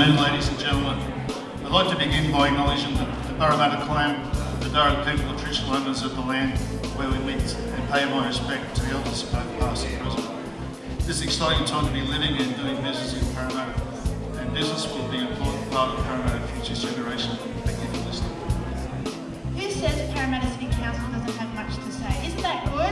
afternoon, ladies and gentlemen. I'd like to begin by acknowledging the, the Parramatta clan, the Darug people, the traditional owners of the land where we meet and pay my respect to the elders both past and present. This is an exciting time to be living and doing business in Parramatta, and business will be an important part of Parramatta Future's generation. Thank you for listening. Who says Parramatta City Council doesn't have much to say? Isn't that good?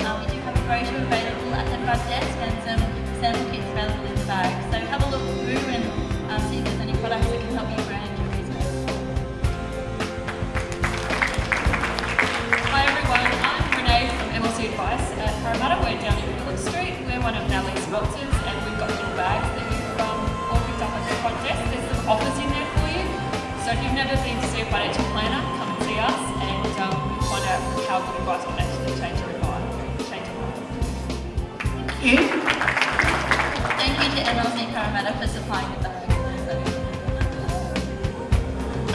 Uh, we do have a brochure available at the front desk and some sample kits available in the bag. So have a look through and um, see if there's any products that can help you brand your business. Hi everyone, I'm Renee from MLC Advice at Parramatta. We're down in Phillip Street. We're one of Natalie's sponsors and we've got little bags that you can um, all picked up at the front desk. There's some offers in there for you. So if you've never been to see a financial planner, come and see us and um, find out how good advice can actually change your Thank you. Thank you to MLC Parramatta for supplying the bag.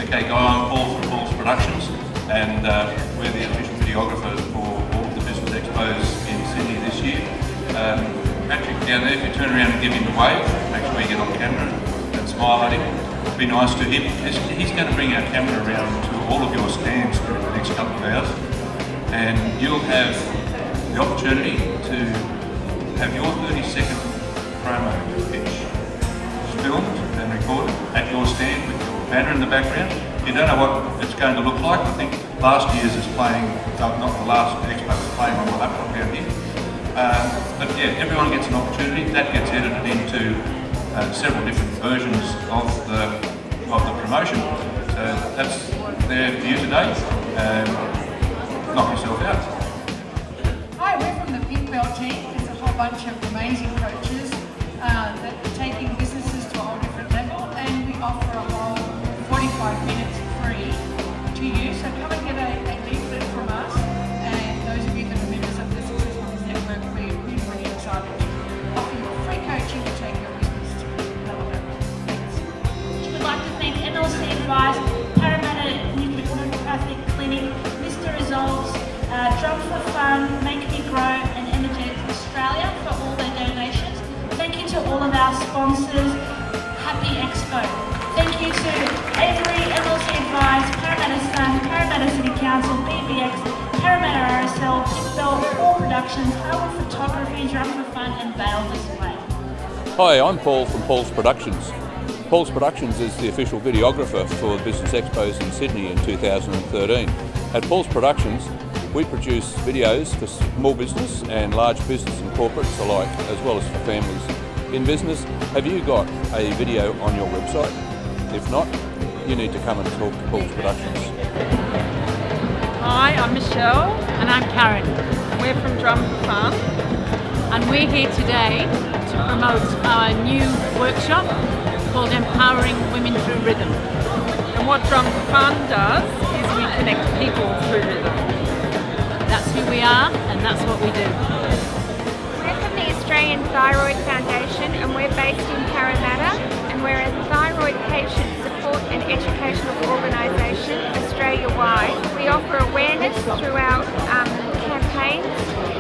Okay, Guy, I'm Paul from Paul's Productions, and uh, we're the official videographers for all of the business expos in Sydney this year. Um, Patrick down there, if you turn around and give him a wave, make sure you get on camera and smile at him. Be nice to him. He's going to bring our camera around to all of your stands for the next couple of hours, and you'll have the opportunity to have your 30 second promo pitch filmed and recorded at your stand with your banner in the background. You don't know what it's going to look like. I think last year's is playing, not the last expo was playing on the laptop down here. Um, but yeah, everyone gets an opportunity. That gets edited into uh, several different versions of the of the promotion. So that's there for you today. Um, knock yourself out. Hi, we're from the Pink Belt team. Bunch of amazing coaches uh, that are taking businesses to a whole different level and we offer a whole 45 minutes free to you. So come and get a, a leaflet from us and those of you that are members of the Success Network, we're really, really excited to offer you free coaching to take your business to another level. Thanks. We'd like to thank MLC Advice, Parramatta Clinic, Mr. Results, uh, for Fun, Make of our sponsors. Happy Expo. Thank you to Avery, MLC Advice, Parramatta Sun, Parramatta City Council, BBX, Parramatta RSL, Pitbell, Paul Productions, Harwood Photography, Drum for Fun and Vale Display. Hi, I'm Paul from Paul's Productions. Paul's Productions is the official videographer for Business Expos in Sydney in 2013. At Paul's Productions, we produce videos for small business and large business and corporates alike, as well as for families. In business, have you got a video on your website? If not, you need to come and talk to Paul's Productions. Hi, I'm Michelle. And I'm Karen. We're from Drum Fun. And we're here today to promote our new workshop called Empowering Women Through Rhythm. And what Drum Fun does is we connect people through rhythm. That's who we are and that's what we do. Australian Thyroid Foundation and we're based in Parramatta and we're a thyroid patient support and educational organisation Australia-wide. We offer awareness through our um, campaigns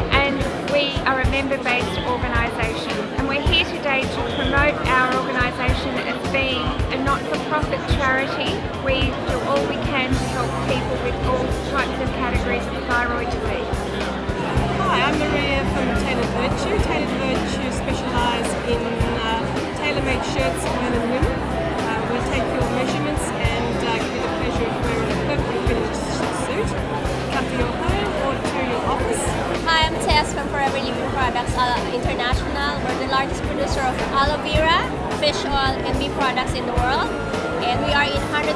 and we are a member-based organisation and we're here today to promote our organisation as being a not-for-profit charity. We do all we can to help people with all types of categories of thyroid disease. Hi, I'm Maria from Tailored Virtue. Tailored Virtue specialise in uh, tailor-made shirts for men and women. Uh, we take your measurements and uh, give you the pleasure of wearing a perfectly finished suit. Come to your home or to your office. Hi, I'm Tess from Forever Living Products International. We're the largest producer of aloe vera, fish oil, and bee products in the world. And we are in 157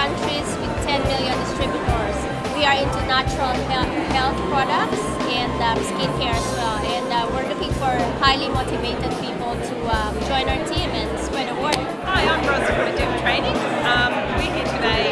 countries with 10 million distributors. We are into natural health products and um, skincare as well. And uh, we're looking for highly motivated people to um, join our team and spread the word. Hi, I'm Rosa from Dev Training. Um, we're here today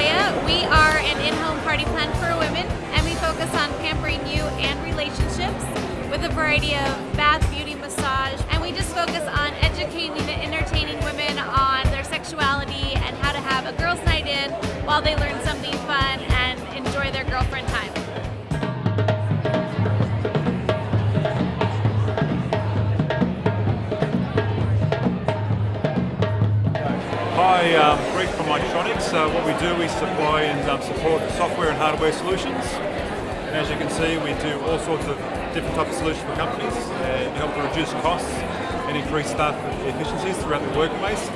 We are an in-home party plan for women and we focus on pampering you and relationships with a variety of bath, beauty, massage, and we just focus on educating and entertaining women on their sexuality and how to have a girls' night in while they learn something fun and enjoy their girlfriend time. Hi, um, Micronics. Uh, what we do, we supply and um, support software and hardware solutions. And as you can see, we do all sorts of different types of solutions for companies and help to reduce costs and increase staff efficiencies throughout the workplace.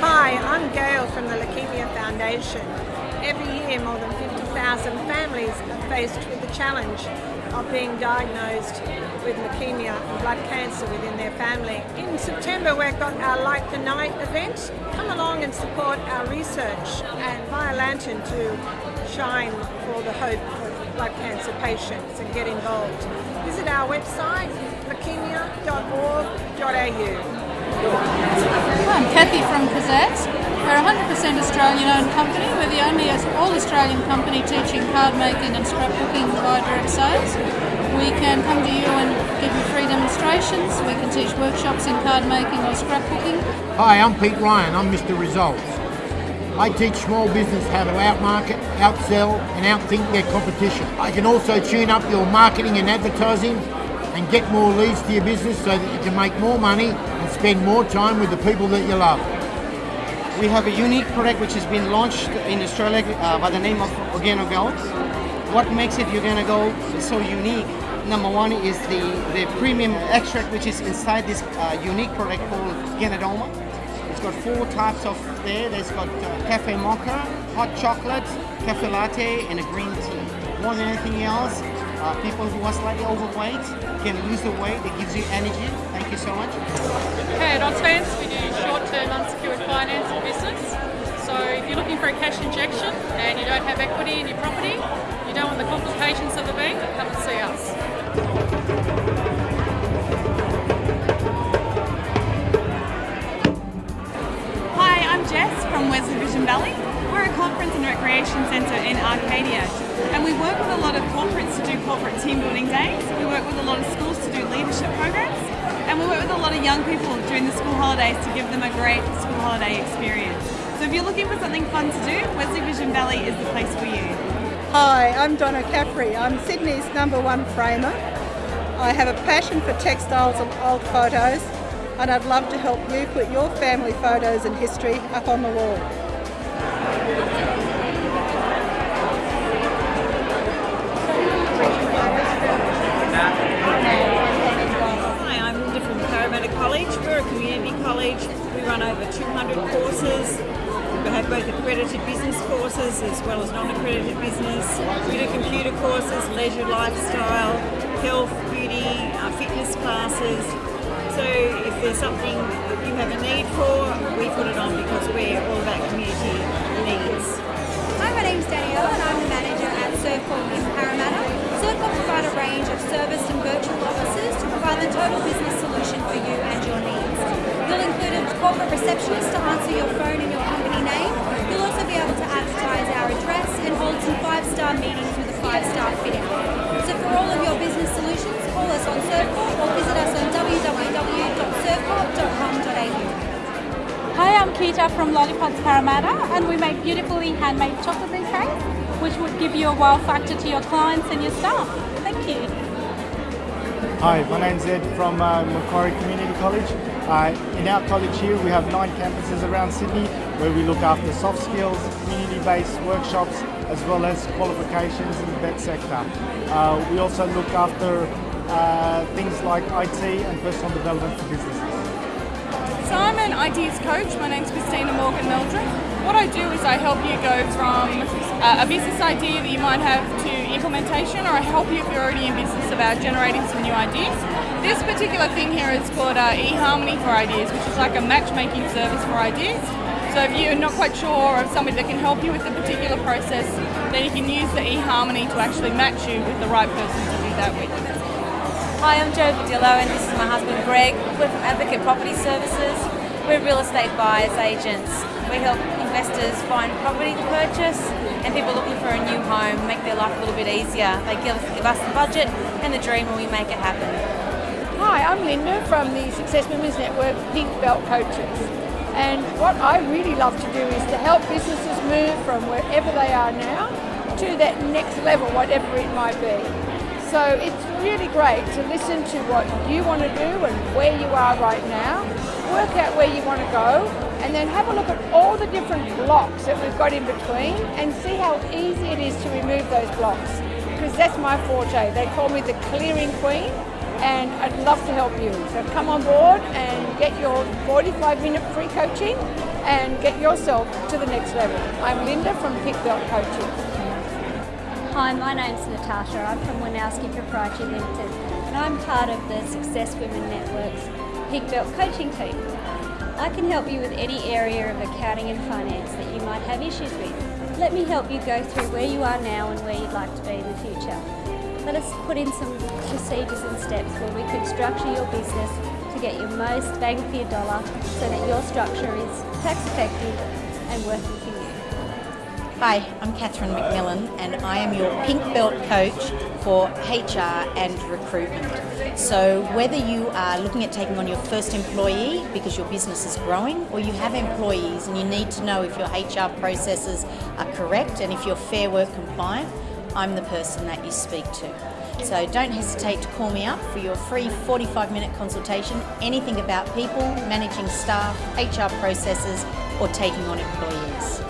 Hi, I'm Gail from the Leukemia Foundation. Every year, more than 50,000 families are faced with the challenge of being diagnosed with leukemia and blood cancer within their family. In September, we've got our Light the Night event. Come along and support our research and buy a lantern to shine for the hope for blood cancer patients and get involved. Visit our website, leukemia.org.au. I'm Kathy from Kazats. We're a 100% Australian owned company. We're the only all Australian company teaching card making and scrapbooking via direct sales. We can come to you and give you free demonstrations. We can teach workshops in card making or scrapbooking. Hi, I'm Pete Ryan. I'm Mr. Results. I teach small business how to outmarket, outsell and outthink their competition. I can also tune up your marketing and advertising and get more leads to your business so that you can make more money and spend more time with the people that you love. We have a unique product which has been launched in Australia uh, by the name of Organo Gold. What makes it Organo Gold so unique? Number one is the, the premium extract which is inside this uh, unique product called Ganoderma. It's got four types of there. There's got uh, cafe mocha, hot chocolate, cafe latte, and a green tea. More than anything else, uh, people who are slightly overweight can lose the weight. It gives you energy. Thank you so much. Okay, at Oxfams we do short-term unsecured finance and business. So if you're looking for a cash injection and you don't have equity in your property, you don't want the complications of the bank, come and see us. Hi, I'm Jess from Wesley Vision Valley. We're a conference and recreation centre in Arcadia and we work with a lot of corporates to do corporate team building days. We work with a lot of schools to do leadership programs and we work with a lot of young people during the school holidays to give them a great school holiday experience. So if you're looking for something fun to do, Wesley Vision Valley is the place for you. Hi, I'm Donna Caffrey. I'm Sydney's number one framer. I have a passion for textiles and old photos and I'd love to help you put your family photos and history up on the wall. College. We're a community college. We run over 200 courses. We have both accredited business courses as well as non-accredited business. We do computer courses, leisure, lifestyle, health, beauty, uh, fitness classes. So if there's something that you have a need for, we put it on because we're all about community needs. Hi, my name's Danielle and I'm the manager at Surfcorp in Parramatta. Surfcorp provide a range of service and virtual offices to provide the total business solution for you and your needs. You'll include a corporate receptionist to answer your phone in your company name. You'll also be able to advertise our address and hold some five-star meetings with a five-star fit. So for all of your business solutions, call us on Surfcorp or visit us on www.surfcorp.com.au. Hi, I'm Kita from Lollipops Parramatta and we make beautifully handmade chocolate bouquets which would give you a wow factor to your clients and your staff. Thank you. Hi, my name's Ed from uh, Macquarie Community College. Uh, in our college here, we have nine campuses around Sydney where we look after soft skills, community-based workshops, as well as qualifications in the vet sector. Uh, we also look after uh, things like IT and personal development for businesses. So I'm an ideas coach. My name's Christina Morgan Meldrum. What I do is I help you go from uh, a business idea that you might have to implementation, or I help you if you're already in business about generating some new ideas. This particular thing here is called uh, eHarmony for Ideas, which is like a matchmaking service for ideas. So if you're not quite sure of somebody that can help you with the particular process, then you can use the eHarmony to actually match you with the right person to do that with. Hi, I'm Jo Badillo and this is my husband Greg. We're from Advocate Property Services. We're real estate buyers agents. We help investors find property to purchase and people looking for a new home, make their life a little bit easier. They give, give us the budget and the dream and we make it happen. Hi, I'm Linda from the Success Women's Network Pink Belt Coaches. And what I really love to do is to help businesses move from wherever they are now to that next level, whatever it might be. So it's really great to listen to what you want to do and where you are right now, work out where you want to go, and then have a look at all the different blocks that we've got in between and see how easy it is to remove those blocks. Because that's my forte. They call me the clearing queen and I'd love to help you. So come on board and get your 45 minute free coaching and get yourself to the next level. I'm Linda from Pink Belt Coaching. Hi, my name's Natasha. I'm from Winowski Proprietary Limited and I'm part of the Success Women Network's Pink Belt coaching team. I can help you with any area of accounting and finance that you might have issues with. Let me help you go through where you are now and where you'd like to be in the future. Let us put in some procedures and steps where we could structure your business to get your most bang for your dollar so that your structure is tax effective and working. Hi, I'm Catherine McMillan and I am your Pink Belt coach for HR and recruitment. So whether you are looking at taking on your first employee because your business is growing or you have employees and you need to know if your HR processes are correct and if you're Fair Work compliant, I'm the person that you speak to. So don't hesitate to call me up for your free 45 minute consultation, anything about people, managing staff, HR processes or taking on employees.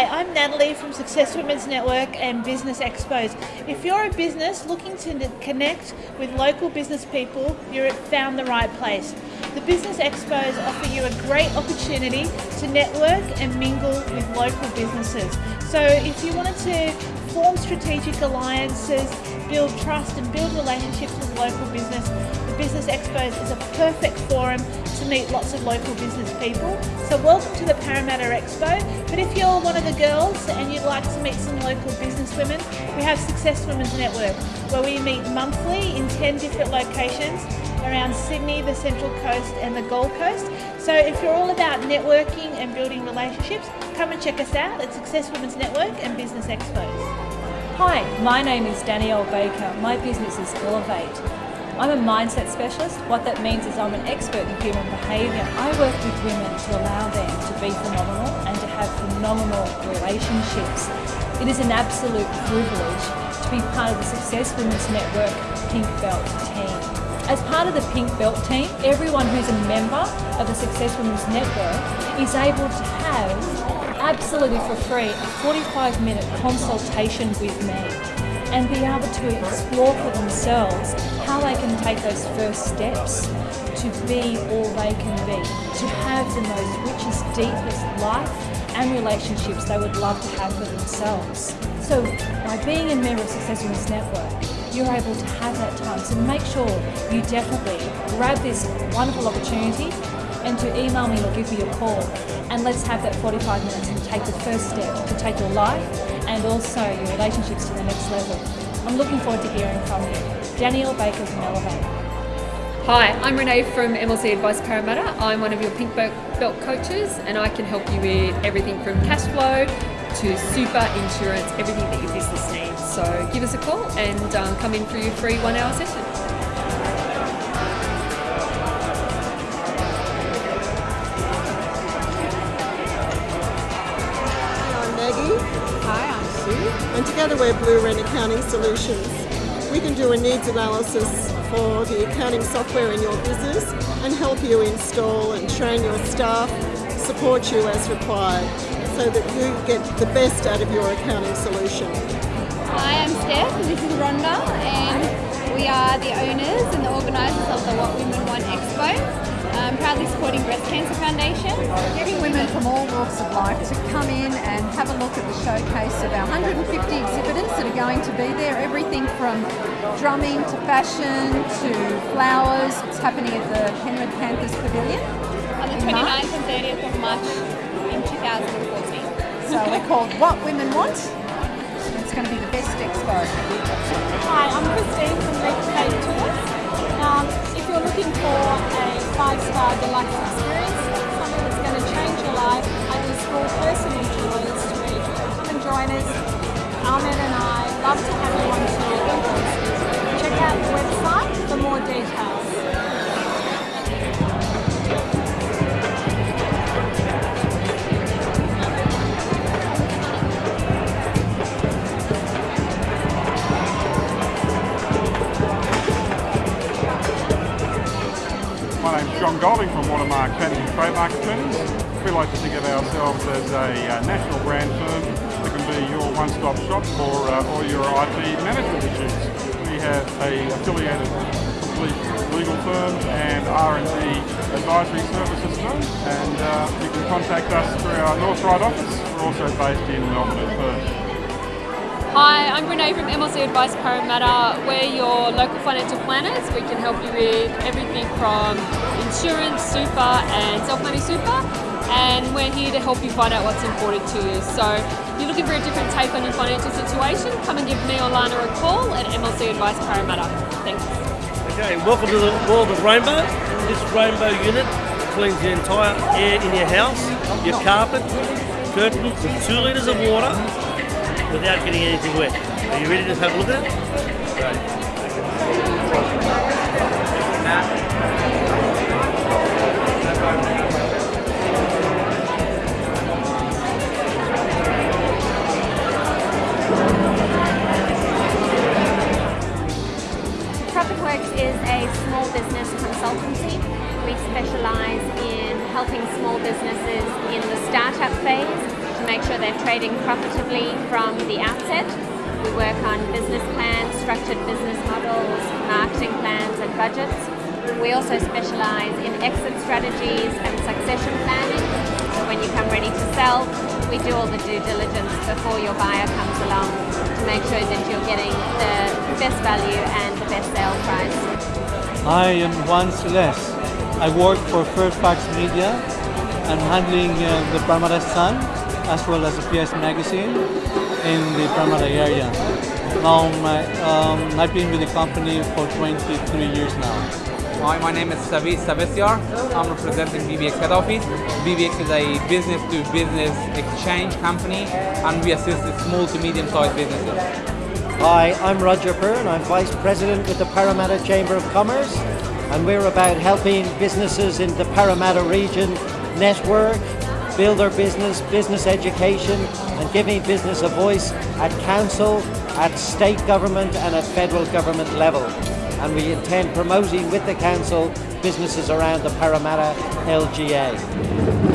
Hi, I'm Natalie from Success Women's Network and Business Expos. If you're a business looking to connect with local business people, you're found the right place. The Business Expos offer you a great opportunity to network and mingle with local businesses. So if you wanted to form strategic alliances, build trust and build relationships with local business, Business Expos is a perfect forum to meet lots of local business people. So welcome to the Parramatta Expo. But if you're one of the girls and you'd like to meet some local business women, we have Success Women's Network where we meet monthly in 10 different locations around Sydney, the Central Coast and the Gold Coast. So if you're all about networking and building relationships, come and check us out at Success Women's Network and Business Expos. Hi, my name is Danielle Baker. My business is Elevate. I'm a mindset specialist. What that means is I'm an expert in human behaviour. I work with women to allow them to be phenomenal and to have phenomenal relationships. It is an absolute privilege to be part of the Success Women's Network Pink Belt team. As part of the Pink Belt team, everyone who's a member of the Success Women's Network is able to have absolutely for free a 45 minute consultation with me and be able to explore for themselves how they can take those first steps to be all they can be, to have the most richest, deepest life and relationships they would love to have for themselves. So by being a member of Success Women's Network, you're able to have that time. So make sure you definitely grab this wonderful opportunity and to email me or give me a call and let's have that 45 minutes and take the first step to take your life and also your relationships to the next level. I'm looking forward to hearing from you. Danielle Baker from Elevate. Hi, I'm Renee from MLC Advice Parramatta. I'm one of your Pink Belt coaches and I can help you with everything from cash flow to super insurance, everything that your business needs. So give us a call and um, come in for your free one hour session. We're Blue Wren Accounting Solutions. We can do a needs analysis for the accounting software in your business and help you install and train your staff, support you as required so that you get the best out of your accounting solution. Hi, I'm Steph and this is Rhonda and we are the owners and the organisers of the What Women Want Expo. Um, proudly supporting Breast Cancer Foundation. Getting women from all walks of life to come in and have a look at the showcase of our 150 exhibitors that are going to be there. Everything from drumming to fashion to flowers. It's happening at the Penrith Panthers Pavilion. On the 29th and 30th of March in 2014. So we're called What Women Want. It's going to be the best expo. Hi, I'm Christine from Leap Faith Tours. Um, if you're looking for a five-star deluxe experience, something that's going to change your life, I do small personal tours to where you come and join us. Ahmed and I love to have you on tour. Check out We like to think of ourselves as a uh, national brand firm that can be your one-stop shop for uh, all your IP management issues. We have a affiliated legal firm and R&D advisory services firm and uh, you can contact us through our North Ryde office. We're also based in Melbourne and Perth. Hi, I'm Renee from MLC Advice Parramatta. We're your local financial planners. We can help you with everything from insurance, super and self-managed super. And we're here to help you find out what's important to you. So if you're looking for a different take on your financial situation, come and give me or Lana a call at MLC Advice Parramatta. Thanks. Okay, welcome to the world of Rainbow. This Rainbow unit cleans the entire air in your house, your carpet, curtains with two litres of water without getting anything wet. Are you ready to have a look at it? Great. Is a small business consultancy. We specialise in helping small businesses in the startup phase to make sure they're trading profitably from the outset. We work on business plans, structured business models, marketing plans and budgets. We also specialise in exit strategies and succession planning. When you come ready to sell, we do all the due diligence before your buyer comes along to make sure that you're getting the best value and the best sale price. I am Juan Celeste. I work for Fairfax Media. I'm handling uh, the Parramatta Sun as well as the PS Magazine in the Parramatta area. Now, my, um, I've been with the company for 23 years now. Hi, my name is Savi Savesyar. I'm representing BBX head office. BBX is a business-to-business exchange company and we assist small to medium-sized businesses. Hi, I'm Roger Byrne. I'm Vice President with the Parramatta Chamber of Commerce and we're about helping businesses in the Parramatta region network, build their business, business education and giving business a voice at council, at state government and at federal government level. And we intend promoting with the council businesses around the Parramatta LGA.